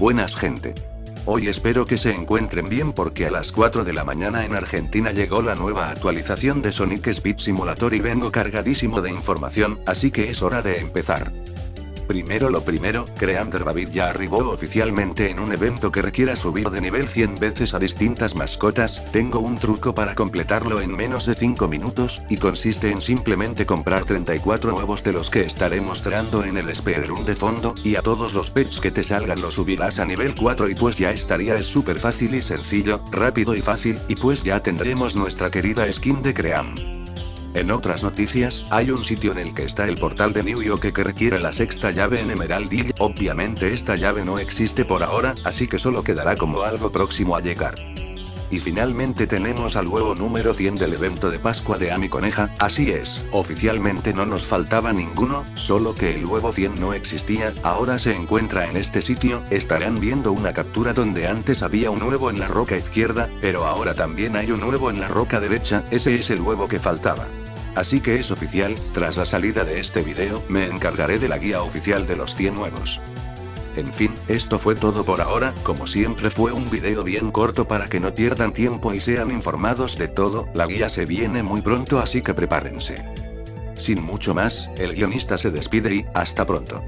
Buenas gente. Hoy espero que se encuentren bien porque a las 4 de la mañana en Argentina llegó la nueva actualización de Sonic Speed Simulator y vengo cargadísimo de información, así que es hora de empezar. Primero lo primero, Creander David ya arribó oficialmente en un evento que requiera subir de nivel 100 veces a distintas mascotas, tengo un truco para completarlo en menos de 5 minutos, y consiste en simplemente comprar 34 huevos de los que estaré mostrando en el speedrun de fondo, y a todos los pets que te salgan los subirás a nivel 4 y pues ya estaría es súper fácil y sencillo, rápido y fácil, y pues ya tendremos nuestra querida skin de Cream. En otras noticias, hay un sitio en el que está el portal de New York que requiere la sexta llave en Emerald Hill. Obviamente esta llave no existe por ahora, así que solo quedará como algo próximo a llegar. Y finalmente tenemos al huevo número 100 del evento de Pascua de Ami Coneja, así es, oficialmente no nos faltaba ninguno, solo que el huevo 100 no existía, ahora se encuentra en este sitio, estarán viendo una captura donde antes había un huevo en la roca izquierda, pero ahora también hay un huevo en la roca derecha, ese es el huevo que faltaba. Así que es oficial, tras la salida de este video, me encargaré de la guía oficial de los 100 nuevos. En fin, esto fue todo por ahora, como siempre fue un video bien corto para que no pierdan tiempo y sean informados de todo, la guía se viene muy pronto así que prepárense. Sin mucho más, el guionista se despide y, hasta pronto.